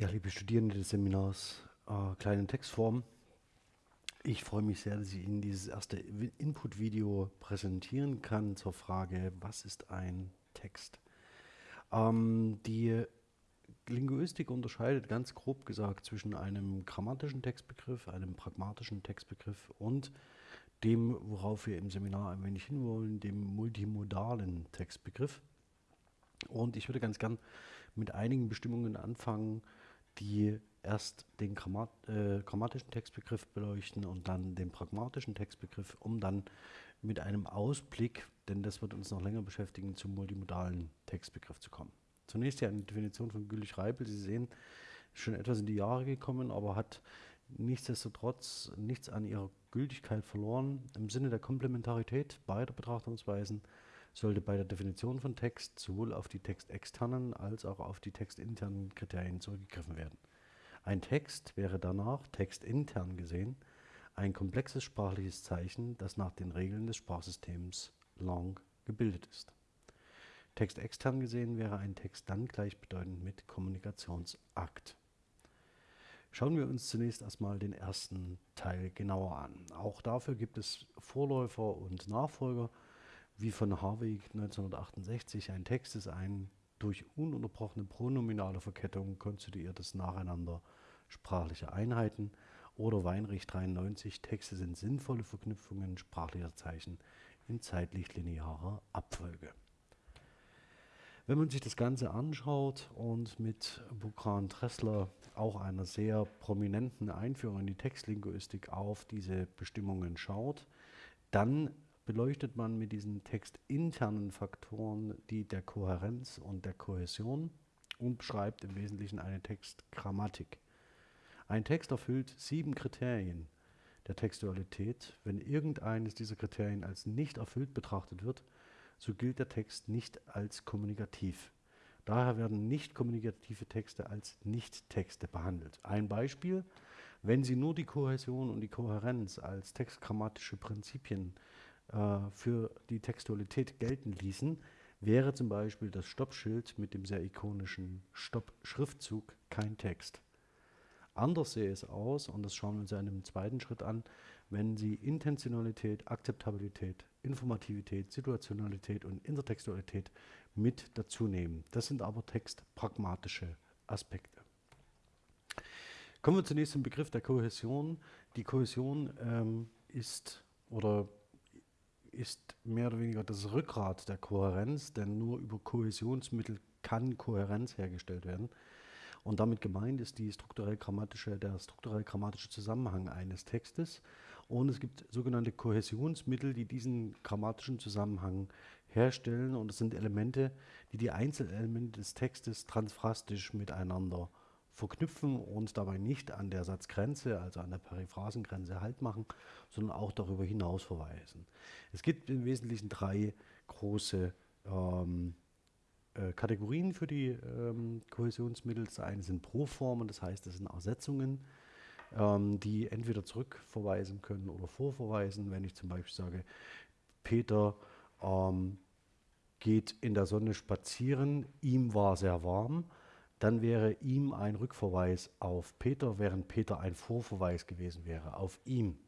Ja, liebe Studierende des Seminars äh, Kleine Textform, ich freue mich sehr, dass ich Ihnen dieses erste Input-Video präsentieren kann zur Frage, was ist ein Text? Ähm, die Linguistik unterscheidet ganz grob gesagt zwischen einem grammatischen Textbegriff, einem pragmatischen Textbegriff und dem, worauf wir im Seminar ein wenig hinwollen, dem multimodalen Textbegriff. Und ich würde ganz gern mit einigen Bestimmungen anfangen, die erst den Grammat äh, grammatischen Textbegriff beleuchten und dann den pragmatischen Textbegriff, um dann mit einem Ausblick, denn das wird uns noch länger beschäftigen, zum multimodalen Textbegriff zu kommen. Zunächst hier eine Definition von Güllich-Reipel. Sie sehen, schon etwas in die Jahre gekommen, aber hat nichtsdestotrotz nichts an ihrer Gültigkeit verloren. Im Sinne der Komplementarität beider Betrachtungsweisen sollte bei der Definition von Text sowohl auf die textexternen als auch auf die textinternen Kriterien zurückgegriffen werden. Ein Text wäre danach, textintern gesehen, ein komplexes sprachliches Zeichen, das nach den Regeln des Sprachsystems Lang gebildet ist. Textextern gesehen wäre ein Text dann gleichbedeutend mit Kommunikationsakt. Schauen wir uns zunächst erstmal den ersten Teil genauer an. Auch dafür gibt es Vorläufer und Nachfolger, wie von Harvey 1968. Ein Text ist ein durch ununterbrochene pronominale Verkettung konstituiertes Nacheinander sprachlicher Einheiten oder Weinrich 93, Texte sind sinnvolle Verknüpfungen sprachlicher Zeichen in zeitlich linearer Abfolge. Wenn man sich das Ganze anschaut und mit Bukran Tressler, auch einer sehr prominenten Einführung in die Textlinguistik, auf diese Bestimmungen schaut, dann beleuchtet man mit diesen textinternen Faktoren die der Kohärenz und der Kohäsion und beschreibt im Wesentlichen eine Textgrammatik. Ein Text erfüllt sieben Kriterien der Textualität. Wenn irgendeines dieser Kriterien als nicht erfüllt betrachtet wird, so gilt der Text nicht als kommunikativ. Daher werden nicht kommunikative Texte als Nicht-Texte behandelt. Ein Beispiel, wenn Sie nur die Kohäsion und die Kohärenz als textgrammatische Prinzipien äh, für die Textualität gelten ließen, wäre zum Beispiel das Stoppschild mit dem sehr ikonischen Stopp-Schriftzug kein Text. Anders sähe es aus, und das schauen wir uns ja in einem zweiten Schritt an, wenn Sie Intentionalität, Akzeptabilität, Informativität, Situationalität und Intertextualität mit dazu nehmen. Das sind aber textpragmatische Aspekte. Kommen wir zunächst zum Begriff der Kohäsion. Die Kohäsion ähm, ist oder ist mehr oder weniger das Rückgrat der Kohärenz, denn nur über Kohäsionsmittel kann Kohärenz hergestellt werden. Und damit gemeint ist die strukturell -grammatische, der strukturell grammatische Zusammenhang eines Textes. Und es gibt sogenannte Kohäsionsmittel, die diesen grammatischen Zusammenhang herstellen. Und das sind Elemente, die die Einzelelemente des Textes transphrastisch miteinander verknüpfen und dabei nicht an der Satzgrenze, also an der Periphrasengrenze Halt machen, sondern auch darüber hinaus verweisen. Es gibt im Wesentlichen drei große ähm, äh, Kategorien für die ähm, Kohäsionsmittel. Das eine sind Proformen, das heißt, das sind Ersetzungen ähm, die entweder zurückverweisen können oder vorverweisen. Wenn ich zum Beispiel sage, Peter ähm, geht in der Sonne spazieren, ihm war sehr warm, dann wäre ihm ein Rückverweis auf Peter, während Peter ein Vorverweis gewesen wäre auf ihm.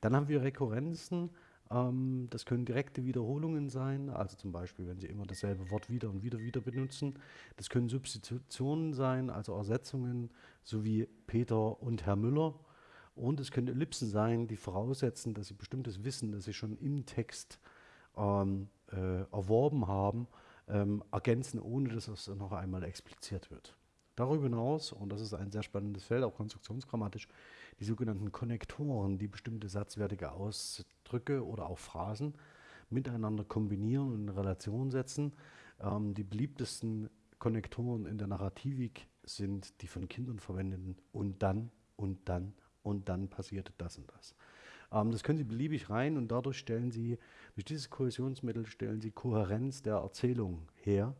Dann haben wir Rekurrenzen, ähm, das können direkte Wiederholungen sein, also zum Beispiel, wenn Sie immer dasselbe Wort wieder und wieder wieder benutzen. Das können Substitutionen sein, also Ersetzungen, so wie Peter und Herr Müller. Und es können Ellipsen sein, die voraussetzen, dass Sie bestimmtes Wissen, das Sie schon im Text ähm, äh, erworben haben, ähm, ergänzen, ohne dass es noch einmal expliziert wird. Darüber hinaus, und das ist ein sehr spannendes Feld, auch konstruktionsgrammatisch, die sogenannten Konnektoren, die bestimmte satzwertige Ausdrücke oder auch Phrasen miteinander kombinieren und in Relation setzen. Ähm, die beliebtesten Konnektoren in der Narrativik sind die von Kindern verwendeten und dann und dann und dann passierte das und das. Ähm, das können Sie beliebig rein und dadurch stellen Sie, durch dieses Kohäsionsmittel stellen Sie Kohärenz der Erzählung her.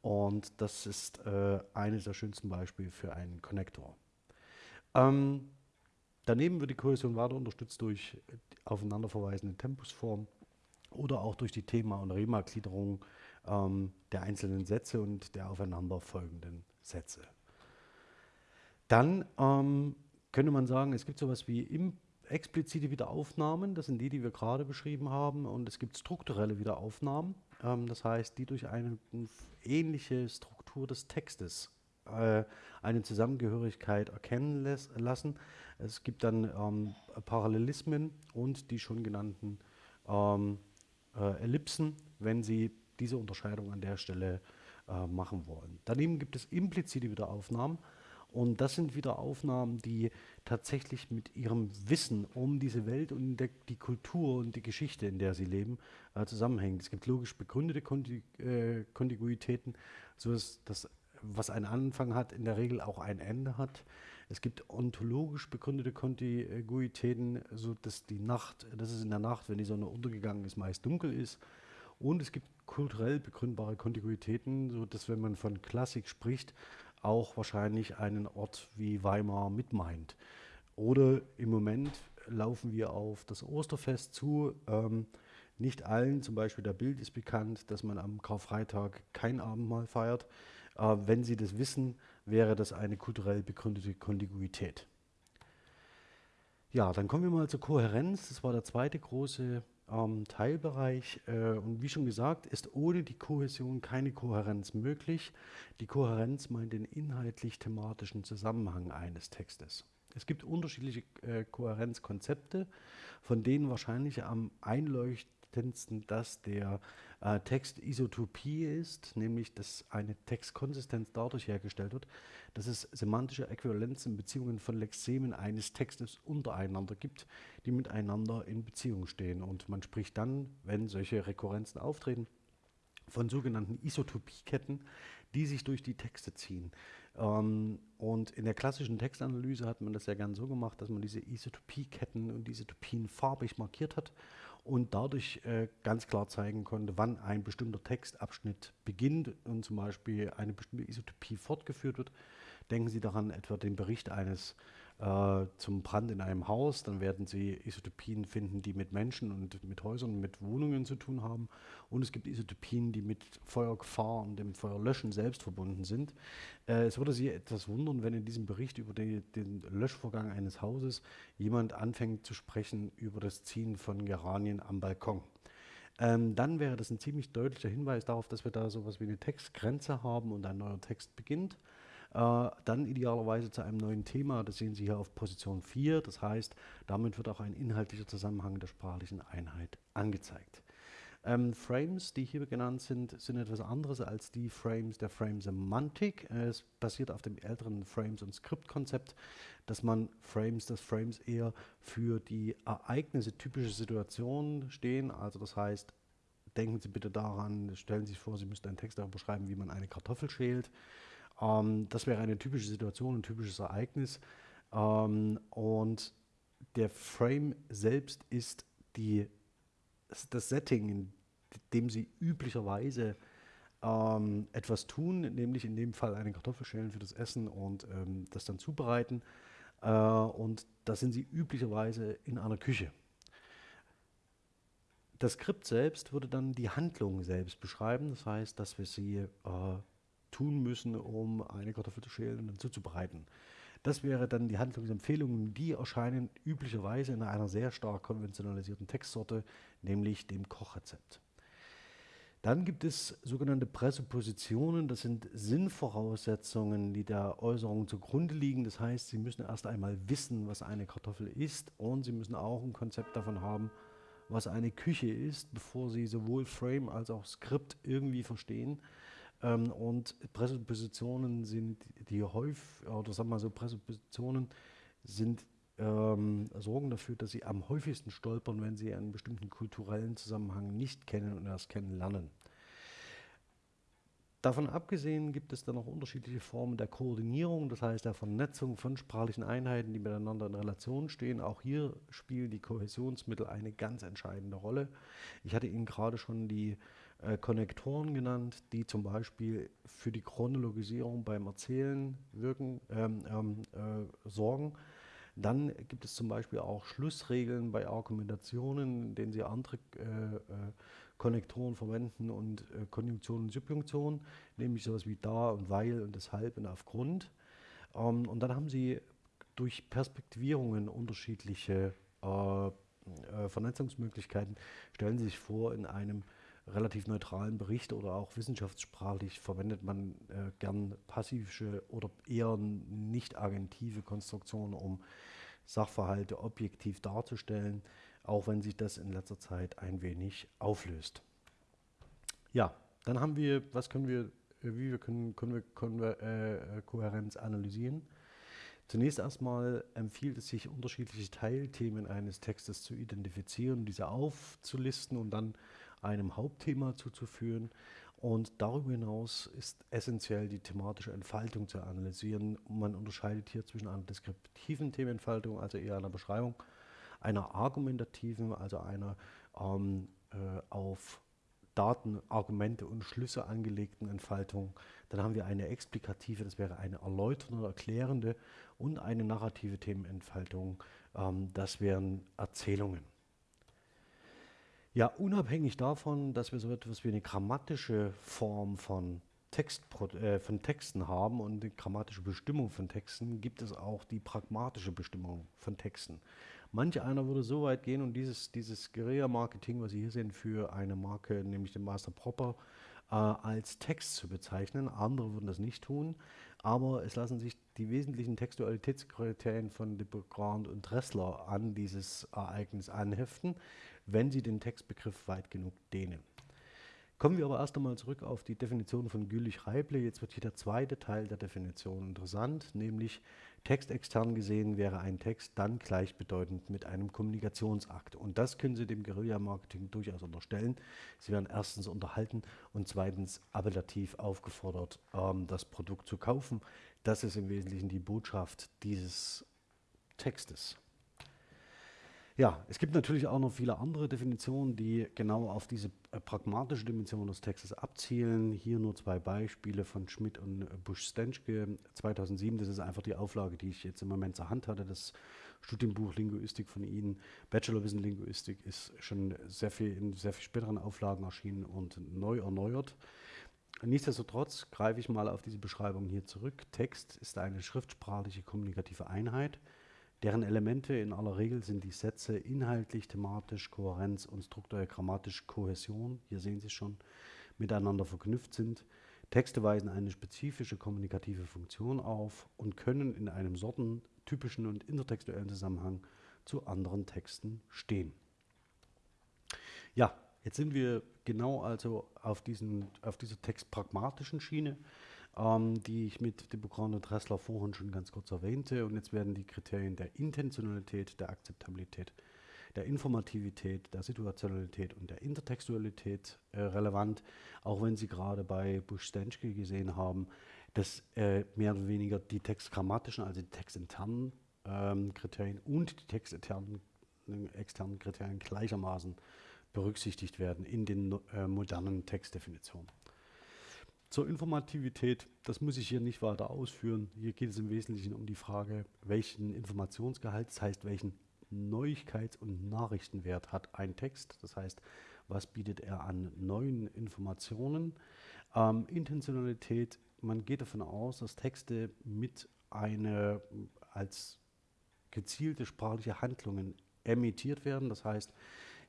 Und das ist äh, eines der schönsten Beispiele für einen Konnektor. Ähm, Daneben wird die Kohäsion weiter unterstützt durch aufeinanderverweisende Tempusformen oder auch durch die Thema- und Rema-Gliederung ähm, der einzelnen Sätze und der aufeinanderfolgenden Sätze. Dann ähm, könnte man sagen, es gibt sowas wie im, explizite Wiederaufnahmen, das sind die, die wir gerade beschrieben haben, und es gibt strukturelle Wiederaufnahmen, ähm, das heißt, die durch eine ähnliche Struktur des Textes äh, eine Zusammengehörigkeit erkennen lassen. Es gibt dann ähm, Parallelismen und die schon genannten ähm, äh, Ellipsen, wenn Sie diese Unterscheidung an der Stelle äh, machen wollen. Daneben gibt es implizite Wiederaufnahmen. Und das sind wieder Aufnahmen, die tatsächlich mit ihrem Wissen um diese Welt und der, die Kultur und die Geschichte, in der sie leben, äh, zusammenhängen. Es gibt logisch begründete Konti äh, Kontiguitäten, so dass das, was einen Anfang hat, in der Regel auch ein Ende hat. Es gibt ontologisch begründete Kontiguitäten, so dass die Nacht, dass es in der Nacht, wenn die Sonne untergegangen ist, meist dunkel ist. Und es gibt kulturell begründbare Kontiguitäten, so dass wenn man von Klassik spricht, auch wahrscheinlich einen Ort wie Weimar mit meint. Oder im Moment laufen wir auf das Osterfest zu. Ähm, nicht allen, zum Beispiel der Bild ist bekannt, dass man am Karfreitag kein Abendmahl feiert. Äh, wenn Sie das wissen, wäre das eine kulturell begründete Kontiguität. Ja, dann kommen wir mal zur Kohärenz. Das war der zweite große ähm, Teilbereich. Äh, und wie schon gesagt, ist ohne die Kohäsion keine Kohärenz möglich. Die Kohärenz meint den inhaltlich-thematischen Zusammenhang eines Textes. Es gibt unterschiedliche äh, Kohärenzkonzepte, von denen wahrscheinlich am einleuchtendsten das der äh, Textisotopie ist, nämlich dass eine Textkonsistenz dadurch hergestellt wird, dass es semantische Äquivalenzen, Beziehungen von Lexemen eines Textes untereinander gibt, die miteinander in Beziehung stehen. Und man spricht dann, wenn solche Rekurrenzen auftreten, von sogenannten Isotopieketten, die sich durch die Texte ziehen. Ähm, und in der klassischen Textanalyse hat man das ja gern so gemacht, dass man diese Isotopieketten und Isotopien farbig markiert hat und dadurch äh, ganz klar zeigen konnte, wann ein bestimmter Textabschnitt beginnt und zum Beispiel eine bestimmte Isotopie fortgeführt wird. Denken Sie daran etwa den Bericht eines äh, zum Brand in einem Haus, dann werden Sie Isotopien finden, die mit Menschen und mit Häusern mit Wohnungen zu tun haben. Und es gibt Isotopien, die mit Feuergefahr und dem Feuerlöschen selbst verbunden sind. Äh, es würde Sie etwas wundern, wenn in diesem Bericht über die, den Löschvorgang eines Hauses jemand anfängt zu sprechen über das Ziehen von Geranien am Balkon. Ähm, dann wäre das ein ziemlich deutlicher Hinweis darauf, dass wir da sowas wie eine Textgrenze haben und ein neuer Text beginnt. Äh, dann idealerweise zu einem neuen Thema, das sehen Sie hier auf Position 4. Das heißt, damit wird auch ein inhaltlicher Zusammenhang der sprachlichen Einheit angezeigt. Ähm, Frames, die hier genannt sind, sind etwas anderes als die Frames der Frame-Semantik. Es basiert auf dem älteren Frames- und Skriptkonzept, dass man Frames des Frames eher für die Ereignisse typische Situationen stehen. Also das heißt, denken Sie bitte daran, stellen Sie sich vor, Sie müssten einen Text darüber schreiben, wie man eine Kartoffel schält. Ähm, das wäre eine typische Situation, ein typisches Ereignis. Ähm, und der Frame selbst ist die, das Setting, in dem Sie üblicherweise ähm, etwas tun, nämlich in dem Fall eine Kartoffel schälen für das Essen und ähm, das dann zubereiten. Äh, und da sind Sie üblicherweise in einer Küche. Das Skript selbst würde dann die Handlung selbst beschreiben. Das heißt, dass wir sie äh, tun müssen, um eine Kartoffel zu schälen und dann zuzubereiten. Das wäre dann die Handlungsempfehlungen, die erscheinen üblicherweise in einer sehr stark konventionalisierten Textsorte, nämlich dem Kochrezept. Dann gibt es sogenannte Präsuppositionen, das sind Sinnvoraussetzungen, die der Äußerung zugrunde liegen. Das heißt, Sie müssen erst einmal wissen, was eine Kartoffel ist und Sie müssen auch ein Konzept davon haben, was eine Küche ist, bevor Sie sowohl Frame als auch Skript irgendwie verstehen. Ähm, und Präsuppositionen sind die häufig, oder sagen wir mal so, Präsuppositionen sind ähm, sorgen dafür, dass sie am häufigsten stolpern, wenn sie einen bestimmten kulturellen Zusammenhang nicht kennen und erst kennenlernen. Davon abgesehen gibt es dann noch unterschiedliche Formen der Koordinierung, das heißt der Vernetzung von sprachlichen Einheiten, die miteinander in Relation stehen. Auch hier spielen die Kohäsionsmittel eine ganz entscheidende Rolle. Ich hatte Ihnen gerade schon die äh, Konnektoren genannt, die zum Beispiel für die Chronologisierung beim Erzählen wirken, ähm, ähm, äh, sorgen. Dann gibt es zum Beispiel auch Schlussregeln bei Argumentationen, in denen Sie andere äh, äh, Konnektoren verwenden und äh, Konjunktion und Subjunktion, nämlich sowas wie da und weil und deshalb und aufgrund. Ähm, und dann haben sie durch Perspektivierungen unterschiedliche äh, Vernetzungsmöglichkeiten, stellen sie sich vor, in einem relativ neutralen Bericht oder auch wissenschaftssprachlich verwendet man äh, gern passive oder eher nicht agentive Konstruktionen, um Sachverhalte objektiv darzustellen, auch wenn sich das in letzter Zeit ein wenig auflöst. Ja, dann haben wir, was können wir, äh, wie wir können, können wir, können wir äh, Kohärenz analysieren? Zunächst erstmal empfiehlt es sich, unterschiedliche Teilthemen eines Textes zu identifizieren, diese aufzulisten und dann einem Hauptthema zuzuführen. Und darüber hinaus ist essentiell die thematische Entfaltung zu analysieren. Man unterscheidet hier zwischen einer deskriptiven Themenentfaltung, also eher einer Beschreibung, einer argumentativen, also einer ähm, äh, auf Daten, Argumente und Schlüsse angelegten Entfaltung. Dann haben wir eine explikative, das wäre eine erläuternde, erklärende und eine narrative Themenentfaltung, ähm, das wären Erzählungen. Ja, unabhängig davon, dass wir so etwas wie eine grammatische Form von, Text, äh, von Texten haben und die grammatische Bestimmung von Texten, gibt es auch die pragmatische Bestimmung von Texten. Manch einer würde so weit gehen und dieses, dieses Guerilla-Marketing, was Sie hier sehen, für eine Marke, nämlich den Master Proper, äh, als Text zu bezeichnen. Andere würden das nicht tun, aber es lassen sich die wesentlichen Textualitätskriterien von de Grand und Dressler an dieses Ereignis anheften wenn sie den Textbegriff weit genug dehnen. Kommen wir aber erst einmal zurück auf die Definition von Gülich-Reible. Jetzt wird hier der zweite Teil der Definition interessant, nämlich textextern gesehen wäre ein Text dann gleichbedeutend mit einem Kommunikationsakt. Und das können Sie dem Guerilla-Marketing durchaus unterstellen. Sie werden erstens unterhalten und zweitens appellativ aufgefordert, ähm, das Produkt zu kaufen. Das ist im Wesentlichen die Botschaft dieses Textes. Ja, es gibt natürlich auch noch viele andere Definitionen, die genau auf diese äh, pragmatische Dimension des Textes abzielen. Hier nur zwei Beispiele von Schmidt und Busch-Stenschke 2007. Das ist einfach die Auflage, die ich jetzt im Moment zur Hand hatte. Das Studienbuch Linguistik von Ihnen. Bachelorwissen Linguistik ist schon sehr viel in sehr viel späteren Auflagen erschienen und neu erneuert. Nichtsdestotrotz greife ich mal auf diese Beschreibung hier zurück. Text ist eine schriftsprachliche kommunikative Einheit Deren Elemente in aller Regel sind die Sätze inhaltlich, thematisch, Kohärenz und strukturell grammatisch Kohäsion, hier sehen Sie schon, miteinander verknüpft sind. Texte weisen eine spezifische kommunikative Funktion auf und können in einem sortentypischen und intertextuellen Zusammenhang zu anderen Texten stehen. Ja, jetzt sind wir genau also auf, diesen, auf dieser textpragmatischen Schiene ähm, die ich mit Debocran und Dressler vorhin schon ganz kurz erwähnte. Und jetzt werden die Kriterien der Intentionalität, der Akzeptabilität, der Informativität, der Situationalität und der Intertextualität äh, relevant, auch wenn Sie gerade bei Busch-Stenschke gesehen haben, dass äh, mehr oder weniger die textgrammatischen, also die textinternen ähm, Kriterien und die texternen externen Kriterien gleichermaßen berücksichtigt werden in den äh, modernen Textdefinitionen. Zur Informativität, das muss ich hier nicht weiter ausführen. Hier geht es im Wesentlichen um die Frage, welchen Informationsgehalt, das heißt, welchen Neuigkeits- und Nachrichtenwert hat ein Text. Das heißt, was bietet er an neuen Informationen. Ähm, Intentionalität, man geht davon aus, dass Texte mit einer als gezielte sprachliche Handlungen emittiert werden. Das heißt,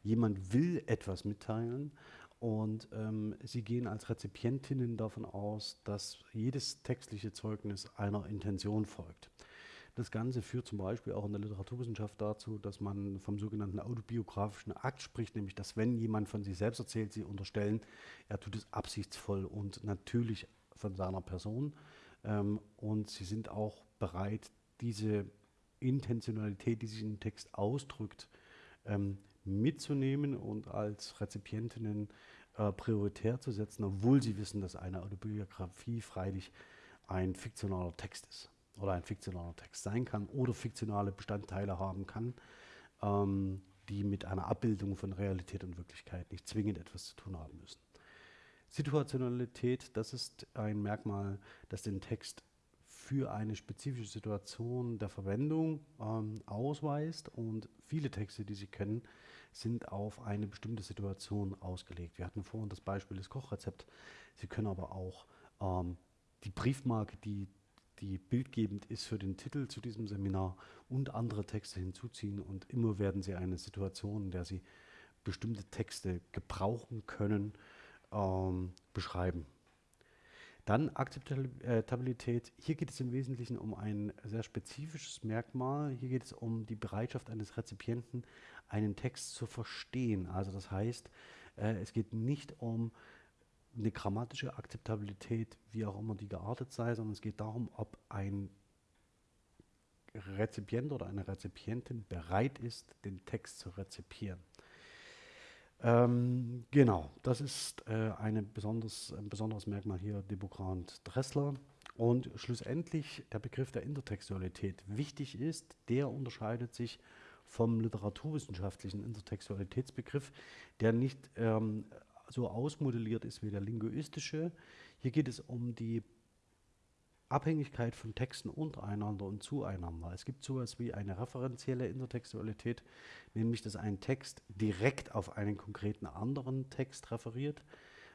jemand will etwas mitteilen und ähm, sie gehen als Rezipientinnen davon aus, dass jedes textliche Zeugnis einer Intention folgt. Das Ganze führt zum Beispiel auch in der Literaturwissenschaft dazu, dass man vom sogenannten autobiografischen Akt spricht, nämlich dass wenn jemand von sich selbst erzählt, sie unterstellen, er tut es absichtsvoll und natürlich von seiner Person. Ähm, und sie sind auch bereit, diese Intentionalität, die sich im Text ausdrückt, ähm, mitzunehmen und als Rezipientinnen äh, prioritär zu setzen, obwohl sie wissen, dass eine Autobiografie freilich ein fiktionaler Text ist oder ein fiktionaler Text sein kann oder fiktionale Bestandteile haben kann, ähm, die mit einer Abbildung von Realität und Wirklichkeit nicht zwingend etwas zu tun haben müssen. Situationalität, das ist ein Merkmal, das den Text für eine spezifische Situation der Verwendung ähm, ausweist und viele Texte, die Sie kennen, sind auf eine bestimmte Situation ausgelegt. Wir hatten vorhin das Beispiel des Kochrezept. Sie können aber auch ähm, die Briefmarke, die die bildgebend ist für den Titel zu diesem Seminar und andere Texte hinzuziehen und immer werden Sie eine Situation, in der Sie bestimmte Texte gebrauchen können, ähm, beschreiben. Dann Akzeptabilität. Hier geht es im Wesentlichen um ein sehr spezifisches Merkmal. Hier geht es um die Bereitschaft eines Rezipienten, einen Text zu verstehen. Also das heißt, äh, es geht nicht um eine grammatische Akzeptabilität, wie auch immer die geartet sei, sondern es geht darum, ob ein Rezipient oder eine Rezipientin bereit ist, den Text zu rezipieren. Ähm, genau, das ist äh, eine besonders, ein besonderes Merkmal hier Debogrand Dressler. Und schlussendlich der Begriff der Intertextualität wichtig ist, der unterscheidet sich vom literaturwissenschaftlichen Intertextualitätsbegriff, der nicht ähm, so ausmodelliert ist wie der linguistische. Hier geht es um die Abhängigkeit von Texten untereinander und zueinander. Es gibt sowas wie eine referenzielle Intertextualität, nämlich dass ein Text direkt auf einen konkreten anderen Text referiert.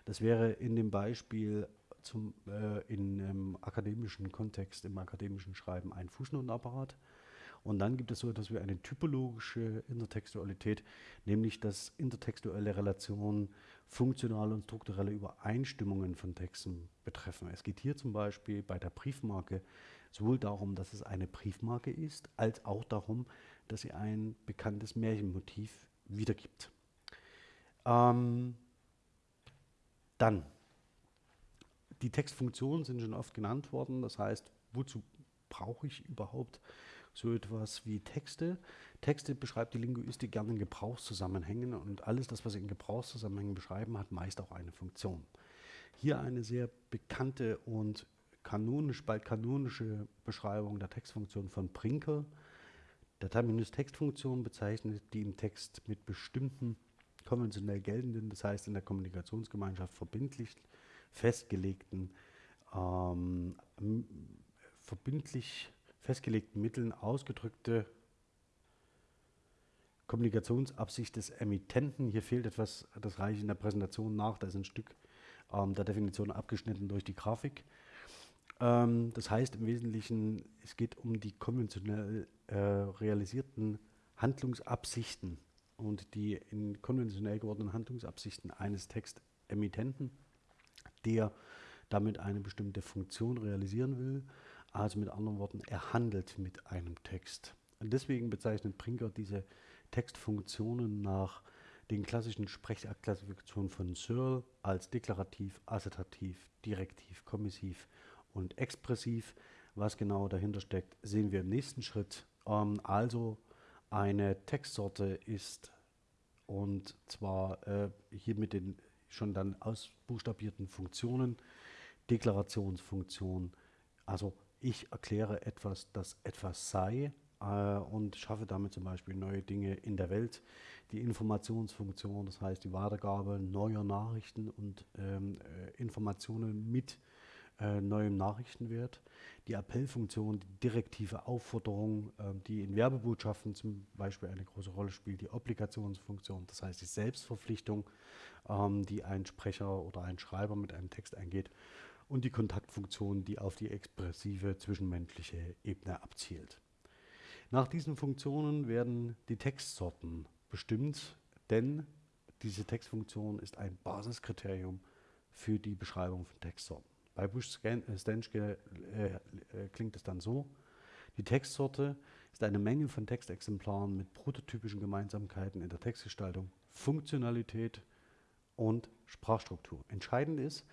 Das wäre in dem Beispiel zum, äh, in einem akademischen Kontext, im akademischen Schreiben ein Fußnotenapparat. Und dann gibt es so etwas wie eine typologische Intertextualität, nämlich dass intertextuelle Relationen funktionale und strukturelle Übereinstimmungen von Texten betreffen. Es geht hier zum Beispiel bei der Briefmarke sowohl darum, dass es eine Briefmarke ist, als auch darum, dass sie ein bekanntes Märchenmotiv wiedergibt. Ähm, dann, die Textfunktionen sind schon oft genannt worden, das heißt, wozu brauche ich überhaupt so etwas wie Texte. Texte beschreibt die Linguistik gerne in Gebrauchszusammenhängen und alles das, was sie in Gebrauchszusammenhängen beschreiben, hat meist auch eine Funktion. Hier eine sehr bekannte und kanonisch, bald kanonische Beschreibung der Textfunktion von Brinker. Der Terminus Textfunktion bezeichnet die im Text mit bestimmten konventionell geltenden, das heißt in der Kommunikationsgemeinschaft verbindlich festgelegten, ähm, verbindlich festgelegten Mitteln ausgedrückte Kommunikationsabsicht des Emittenten. Hier fehlt etwas, das reiche ich in der Präsentation nach, da ist ein Stück ähm, der Definition abgeschnitten durch die Grafik. Ähm, das heißt im Wesentlichen, es geht um die konventionell äh, realisierten Handlungsabsichten und die in konventionell gewordenen Handlungsabsichten eines Textemittenten, der damit eine bestimmte Funktion realisieren will also mit anderen Worten, er handelt mit einem Text. Und deswegen bezeichnet Brinker diese Textfunktionen nach den klassischen Sprechaktklassifikationen von Searle als deklarativ, assertativ, direktiv, kommissiv und expressiv. Was genau dahinter steckt, sehen wir im nächsten Schritt. Ähm, also eine Textsorte ist und zwar äh, hier mit den schon dann ausbuchstabierten Funktionen, Deklarationsfunktion, also ich erkläre etwas, das etwas sei äh, und schaffe damit zum Beispiel neue Dinge in der Welt. Die Informationsfunktion, das heißt die Weitergabe neuer Nachrichten und ähm, äh, Informationen mit äh, neuem Nachrichtenwert. Die Appellfunktion, die direktive Aufforderung, äh, die in Werbebotschaften zum Beispiel eine große Rolle spielt. Die Obligationsfunktion, das heißt die Selbstverpflichtung, ähm, die ein Sprecher oder ein Schreiber mit einem Text eingeht und die Kontaktfunktion, die auf die expressive zwischenmenschliche Ebene abzielt. Nach diesen Funktionen werden die Textsorten bestimmt, denn diese Textfunktion ist ein Basiskriterium für die Beschreibung von Textsorten. Bei Busch-Stenschke äh, äh, klingt es dann so, die Textsorte ist eine Menge von Textexemplaren mit prototypischen Gemeinsamkeiten in der Textgestaltung, Funktionalität und Sprachstruktur. Entscheidend ist,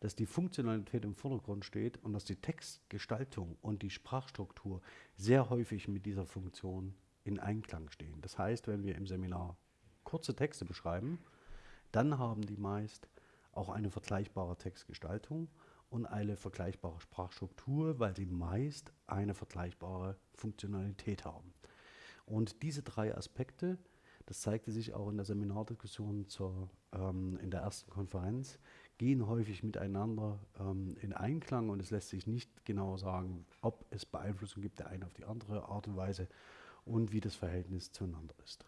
dass die Funktionalität im Vordergrund steht und dass die Textgestaltung und die Sprachstruktur sehr häufig mit dieser Funktion in Einklang stehen. Das heißt, wenn wir im Seminar kurze Texte beschreiben, dann haben die meist auch eine vergleichbare Textgestaltung und eine vergleichbare Sprachstruktur, weil sie meist eine vergleichbare Funktionalität haben. Und diese drei Aspekte, das zeigte sich auch in der Seminardiskussion zur, ähm, in der ersten Konferenz, gehen häufig miteinander ähm, in Einklang und es lässt sich nicht genau sagen, ob es Beeinflussung gibt, der eine auf die andere Art und Weise und wie das Verhältnis zueinander ist.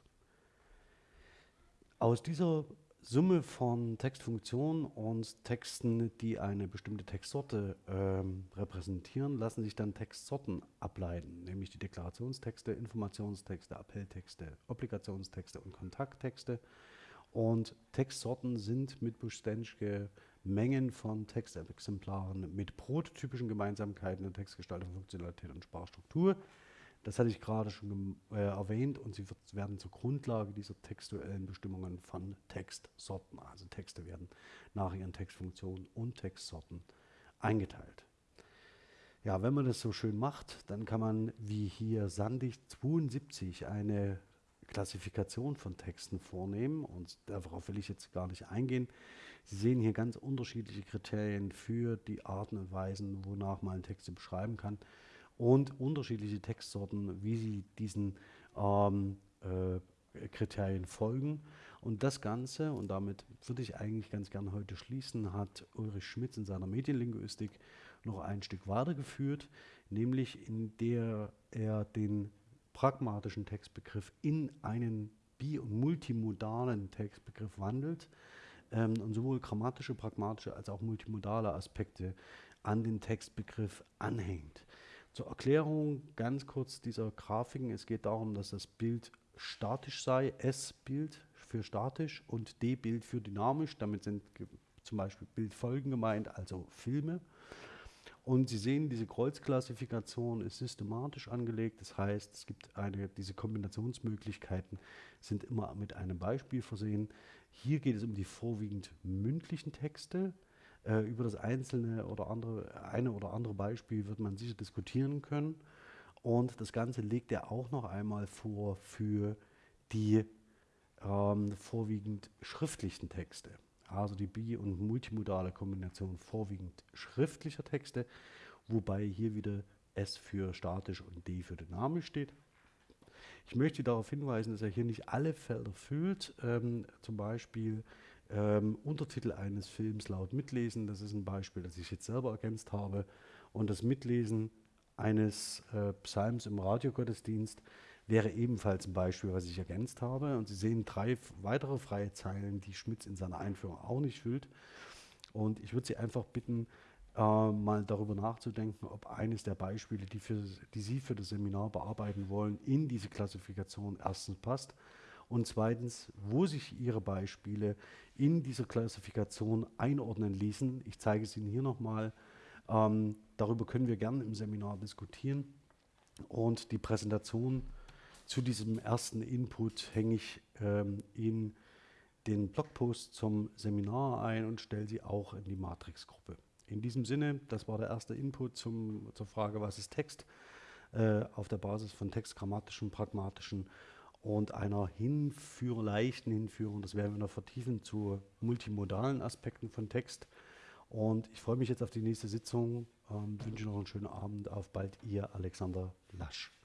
Aus dieser Summe von Textfunktionen und Texten, die eine bestimmte Textsorte ähm, repräsentieren, lassen sich dann Textsorten ableiten, nämlich die Deklarationstexte, Informationstexte, Appelltexte, Obligationstexte und Kontakttexte. Und Textsorten sind mit Busch-Stenschke Mengen von Textexemplaren mit prototypischen Gemeinsamkeiten in Textgestaltung, Funktionalität und Sprachstruktur das hatte ich gerade schon äh, erwähnt und sie wird, werden zur Grundlage dieser textuellen Bestimmungen von Textsorten. Also Texte werden nach ihren Textfunktionen und Textsorten eingeteilt. Ja, wenn man das so schön macht, dann kann man wie hier Sandig 72 eine Klassifikation von Texten vornehmen und darauf will ich jetzt gar nicht eingehen. Sie sehen hier ganz unterschiedliche Kriterien für die Arten und Weisen, wonach man Texte beschreiben kann und unterschiedliche Textsorten, wie sie diesen ähm, äh, Kriterien folgen. Und das Ganze, und damit würde ich eigentlich ganz gerne heute schließen, hat Ulrich Schmitz in seiner Medienlinguistik noch ein Stück weitergeführt, nämlich in der er den pragmatischen Textbegriff in einen bi- und multimodalen Textbegriff wandelt ähm, und sowohl grammatische, pragmatische als auch multimodale Aspekte an den Textbegriff anhängt. Zur Erklärung ganz kurz dieser Grafiken. Es geht darum, dass das Bild statisch sei, S-Bild für statisch und D-Bild für dynamisch. Damit sind zum Beispiel Bildfolgen gemeint, also Filme. Und Sie sehen, diese Kreuzklassifikation ist systematisch angelegt. Das heißt, es gibt eine, diese Kombinationsmöglichkeiten sind immer mit einem Beispiel versehen. Hier geht es um die vorwiegend mündlichen Texte. Äh, über das einzelne oder andere, eine oder andere Beispiel wird man sicher diskutieren können. Und das Ganze legt er auch noch einmal vor für die ähm, vorwiegend schriftlichen Texte. Also die bi- und multimodale Kombination vorwiegend schriftlicher Texte, wobei hier wieder S für statisch und D für dynamisch steht. Ich möchte darauf hinweisen, dass er hier nicht alle Felder füllt. Ähm, zum Beispiel ähm, Untertitel eines Films laut mitlesen. Das ist ein Beispiel, das ich jetzt selber ergänzt habe. Und das Mitlesen eines äh, Psalms im Radiogottesdienst wäre ebenfalls ein Beispiel, was ich ergänzt habe. Und Sie sehen drei weitere freie Zeilen, die Schmitz in seiner Einführung auch nicht füllt. Und ich würde Sie einfach bitten, äh, mal darüber nachzudenken, ob eines der Beispiele, die, für, die Sie für das Seminar bearbeiten wollen, in diese Klassifikation erstens passt und zweitens, wo sich Ihre Beispiele in dieser Klassifikation einordnen ließen. Ich zeige es Ihnen hier nochmal. Ähm, darüber können wir gerne im Seminar diskutieren. Und die Präsentation zu diesem ersten Input hänge ich ähm, in den Blogpost zum Seminar ein und stelle sie auch in die Matrix-Gruppe. In diesem Sinne, das war der erste Input zum, zur Frage, was ist Text, äh, auf der Basis von textgrammatischen, pragmatischen und einer Hinführung, leichten Hinführung, das werden wir noch vertiefen, zu multimodalen Aspekten von Text. Und ich freue mich jetzt auf die nächste Sitzung. Ähm, wünsche noch einen schönen Abend. Auf bald, Ihr Alexander Lasch.